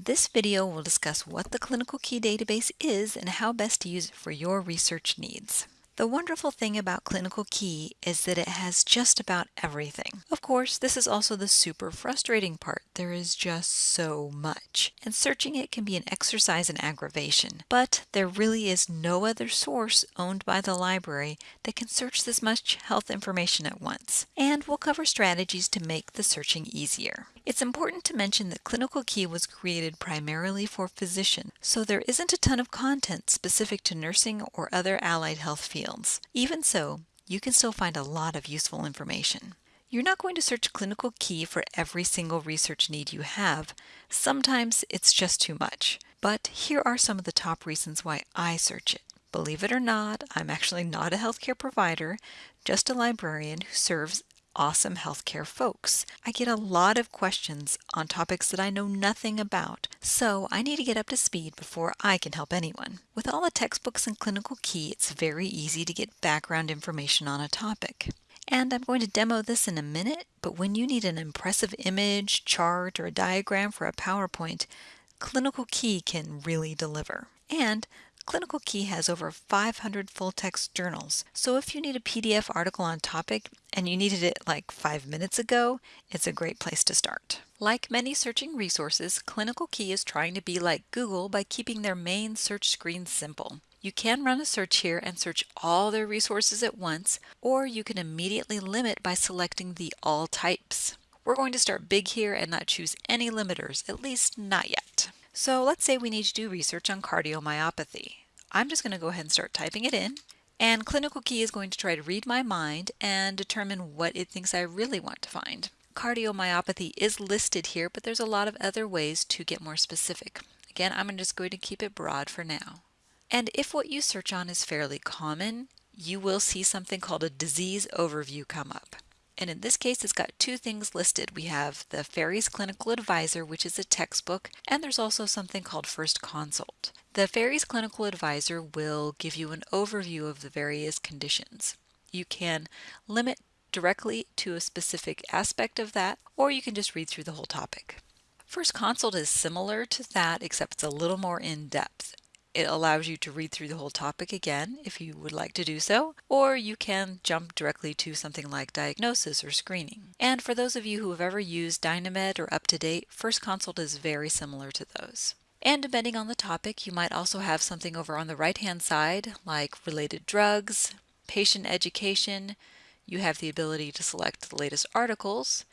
This video will discuss what the Clinical Key database is and how best to use it for your research needs. The wonderful thing about Clinical Key is that it has just about everything. Of course, this is also the super frustrating part. There is just so much, and searching it can be an exercise in aggravation. But there really is no other source owned by the library that can search this much health information at once. And we'll cover strategies to make the searching easier. It's important to mention that Clinical Key was created primarily for physicians, so there isn't a ton of content specific to nursing or other allied health fields. Even so, you can still find a lot of useful information. You're not going to search Clinical Key for every single research need you have. Sometimes it's just too much. But here are some of the top reasons why I search it. Believe it or not, I'm actually not a healthcare provider, just a librarian who serves awesome healthcare folks. I get a lot of questions on topics that I know nothing about, so I need to get up to speed before I can help anyone. With all the textbooks and clinical key, it's very easy to get background information on a topic. And I'm going to demo this in a minute, but when you need an impressive image, chart, or a diagram for a PowerPoint, Clinical Key can really deliver. And Clinical Key has over 500 full-text journals, so if you need a PDF article on topic and you needed it like five minutes ago, it's a great place to start. Like many searching resources, Clinical Key is trying to be like Google by keeping their main search screen simple. You can run a search here and search all their resources at once, or you can immediately limit by selecting the All Types. We're going to start big here and not choose any limiters, at least not yet. So let's say we need to do research on cardiomyopathy. I'm just going to go ahead and start typing it in. And Clinical Key is going to try to read my mind and determine what it thinks I really want to find. Cardiomyopathy is listed here, but there's a lot of other ways to get more specific. Again, I'm just going to keep it broad for now. And if what you search on is fairly common, you will see something called a disease overview come up. And in this case, it's got two things listed. We have the Ferri's Clinical Advisor, which is a textbook, and there's also something called First Consult. The Ferri's Clinical Advisor will give you an overview of the various conditions. You can limit directly to a specific aspect of that, or you can just read through the whole topic. First Consult is similar to that, except it's a little more in depth. It allows you to read through the whole topic again if you would like to do so, or you can jump directly to something like diagnosis or screening. And for those of you who have ever used Dynamed or UpToDate, First Consult is very similar to those. And depending on the topic, you might also have something over on the right hand side like related drugs, patient education, you have the ability to select the latest articles,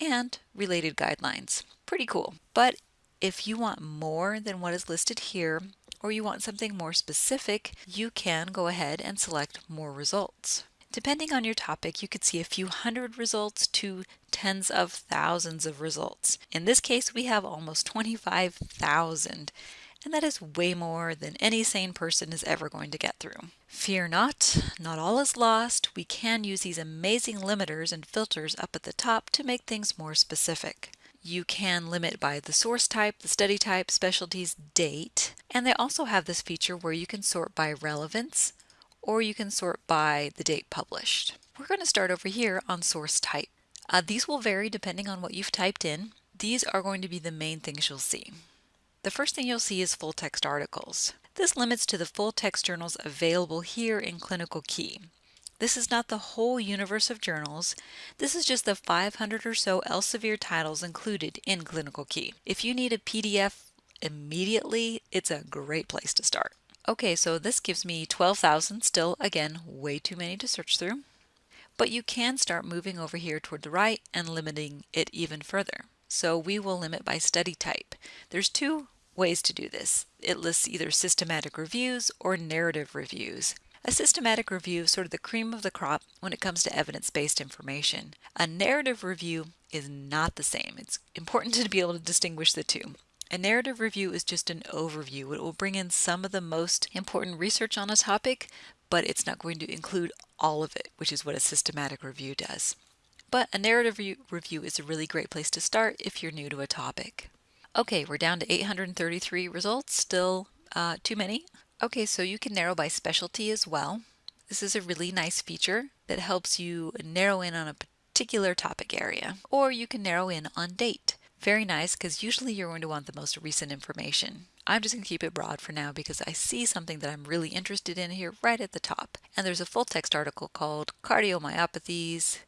and related guidelines. Pretty cool. But if you want more than what is listed here, or you want something more specific, you can go ahead and select more results. Depending on your topic, you could see a few hundred results to tens of thousands of results. In this case, we have almost 25,000, and that is way more than any sane person is ever going to get through. Fear not, not all is lost. We can use these amazing limiters and filters up at the top to make things more specific. You can limit by the source type, the study type, specialties, date, and they also have this feature where you can sort by relevance or you can sort by the date published. We're going to start over here on source type. Uh, these will vary depending on what you've typed in. These are going to be the main things you'll see. The first thing you'll see is full text articles. This limits to the full text journals available here in Clinical Key. This is not the whole universe of journals. This is just the 500 or so Elsevier titles included in Clinical Key. If you need a PDF immediately, it's a great place to start. Okay, so this gives me 12,000, still again, way too many to search through. But you can start moving over here toward the right and limiting it even further. So we will limit by study type. There's two ways to do this. It lists either systematic reviews or narrative reviews. A systematic review is sort of the cream of the crop when it comes to evidence-based information. A narrative review is not the same. It's important to be able to distinguish the two. A narrative review is just an overview. It will bring in some of the most important research on a topic, but it's not going to include all of it, which is what a systematic review does. But a narrative review is a really great place to start if you're new to a topic. Okay, we're down to 833 results, still uh, too many. Okay, so you can narrow by specialty as well. This is a really nice feature that helps you narrow in on a particular topic area, or you can narrow in on date. Very nice because usually you're going to want the most recent information. I'm just going to keep it broad for now because I see something that I'm really interested in here right at the top. And there's a full text article called Cardiomyopathies,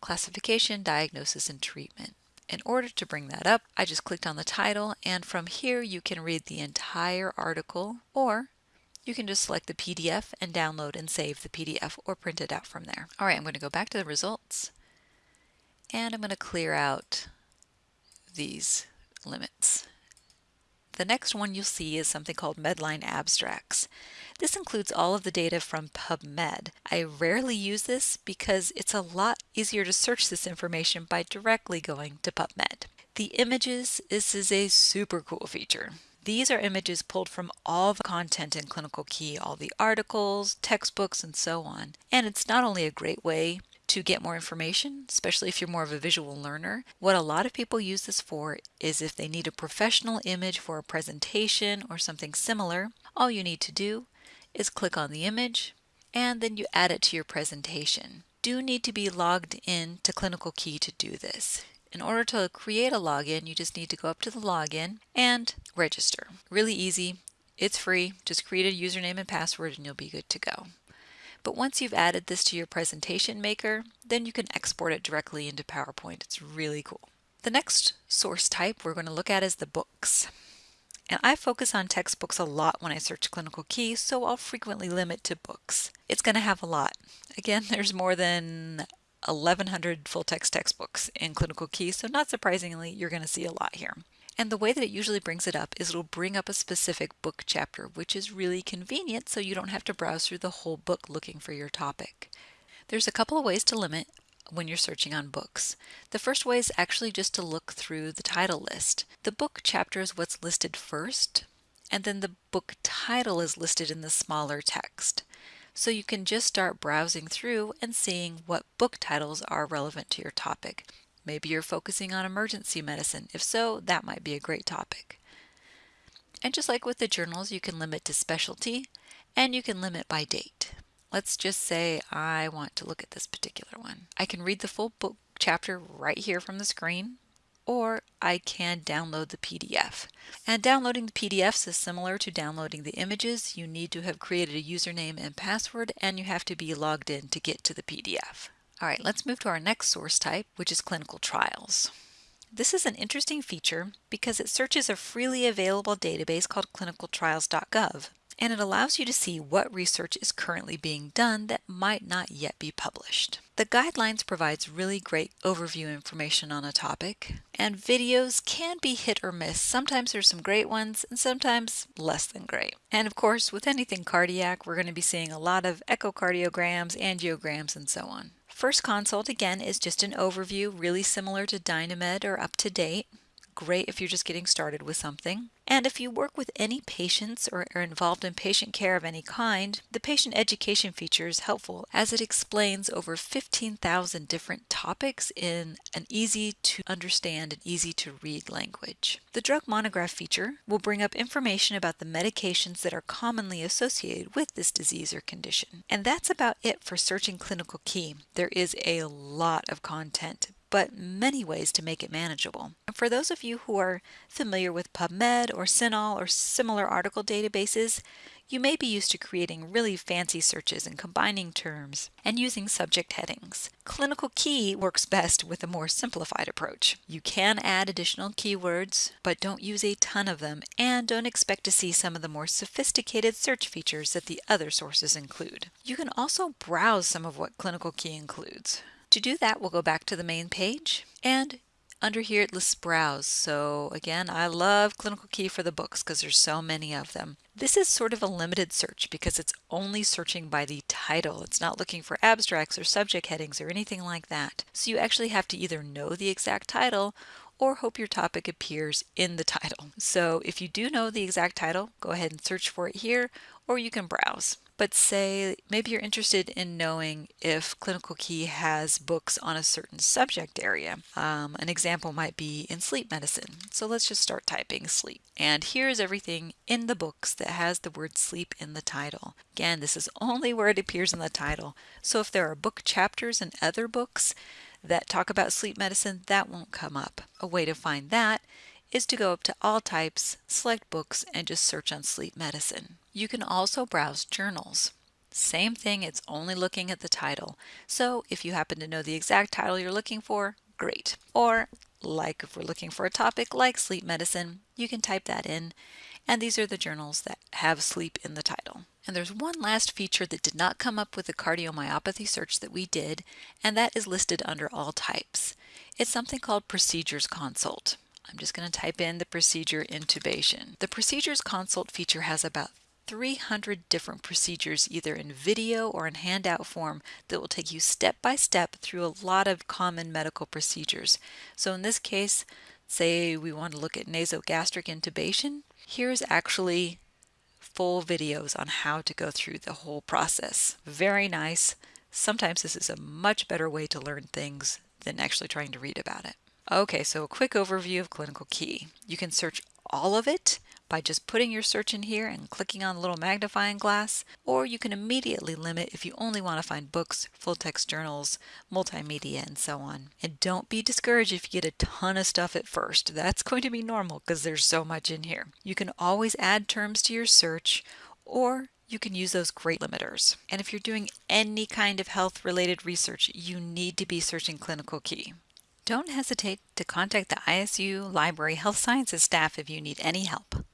Classification, Diagnosis, and Treatment. In order to bring that up, I just clicked on the title and from here you can read the entire article or you can just select the PDF and download and save the PDF or print it out from there. All right, I'm going to go back to the results and I'm going to clear out these limits. The next one you'll see is something called Medline Abstracts. This includes all of the data from PubMed. I rarely use this because it's a lot easier to search this information by directly going to PubMed. The images, this is a super cool feature. These are images pulled from all the content in Clinical Key, all the articles, textbooks, and so on. And it's not only a great way to get more information, especially if you're more of a visual learner. What a lot of people use this for is if they need a professional image for a presentation or something similar, all you need to do is click on the image and then you add it to your presentation. Do need to be logged in to Clinical Key to do this. In order to create a login, you just need to go up to the login and register. Really easy. It's free. Just create a username and password and you'll be good to go. But once you've added this to your presentation maker, then you can export it directly into PowerPoint. It's really cool. The next source type we're going to look at is the books. And I focus on textbooks a lot when I search clinical key, so I'll frequently limit to books. It's going to have a lot. Again, there's more than 1100 full text textbooks in clinical key, so not surprisingly, you're going to see a lot here. And the way that it usually brings it up is it'll bring up a specific book chapter, which is really convenient so you don't have to browse through the whole book looking for your topic. There's a couple of ways to limit when you're searching on books. The first way is actually just to look through the title list. The book chapter is what's listed first, and then the book title is listed in the smaller text. So you can just start browsing through and seeing what book titles are relevant to your topic. Maybe you're focusing on emergency medicine. If so, that might be a great topic. And just like with the journals, you can limit to specialty and you can limit by date. Let's just say I want to look at this particular one. I can read the full book chapter right here from the screen or I can download the PDF. And downloading the PDFs is similar to downloading the images. You need to have created a username and password and you have to be logged in to get to the PDF. All right, let's move to our next source type, which is clinical trials. This is an interesting feature because it searches a freely available database called clinicaltrials.gov and it allows you to see what research is currently being done that might not yet be published. The guidelines provides really great overview information on a topic, and videos can be hit or miss. Sometimes there's some great ones and sometimes less than great. And of course, with anything cardiac, we're going to be seeing a lot of echocardiograms, angiograms, and so on. First consult again is just an overview, really similar to Dynamed or Up to Date. Great if you're just getting started with something. And if you work with any patients or are involved in patient care of any kind, the patient education feature is helpful as it explains over 15,000 different topics in an easy to understand and easy to read language. The drug monograph feature will bring up information about the medications that are commonly associated with this disease or condition. And that's about it for searching clinical key. There is a lot of content but many ways to make it manageable. And for those of you who are familiar with PubMed or CINAHL or similar article databases, you may be used to creating really fancy searches and combining terms and using subject headings. Clinical Key works best with a more simplified approach. You can add additional keywords, but don't use a ton of them and don't expect to see some of the more sophisticated search features that the other sources include. You can also browse some of what Clinical Key includes. To do that, we'll go back to the main page and under here it lists browse. So again, I love Clinical Key for the books because there's so many of them. This is sort of a limited search because it's only searching by the title. It's not looking for abstracts or subject headings or anything like that. So you actually have to either know the exact title or hope your topic appears in the title. So if you do know the exact title, go ahead and search for it here or you can browse but say maybe you're interested in knowing if Clinical Key has books on a certain subject area. Um, an example might be in sleep medicine. So let's just start typing sleep. And here's everything in the books that has the word sleep in the title. Again, this is only where it appears in the title. So if there are book chapters in other books, that talk about sleep medicine, that won't come up. A way to find that is to go up to all types, select books, and just search on sleep medicine. You can also browse journals. Same thing, it's only looking at the title. So if you happen to know the exact title you're looking for, great. Or like if we're looking for a topic like sleep medicine, you can type that in. And these are the journals that have sleep in the title. And there's one last feature that did not come up with the cardiomyopathy search that we did, and that is listed under all types. It's something called Procedures Consult. I'm just going to type in the procedure intubation. The Procedures Consult feature has about 300 different procedures either in video or in handout form that will take you step by step through a lot of common medical procedures. So in this case, say we want to look at nasogastric intubation, here's actually full videos on how to go through the whole process. Very nice. Sometimes this is a much better way to learn things than actually trying to read about it. Okay, so a quick overview of Clinical Key. You can search all of it by just putting your search in here and clicking on the little magnifying glass, or you can immediately limit if you only want to find books, full text journals, multimedia, and so on. And don't be discouraged if you get a ton of stuff at first. That's going to be normal because there's so much in here. You can always add terms to your search or you can use those great limiters. And if you're doing any kind of health related research, you need to be searching Clinical Key. Don't hesitate to contact the ISU Library Health Sciences staff if you need any help.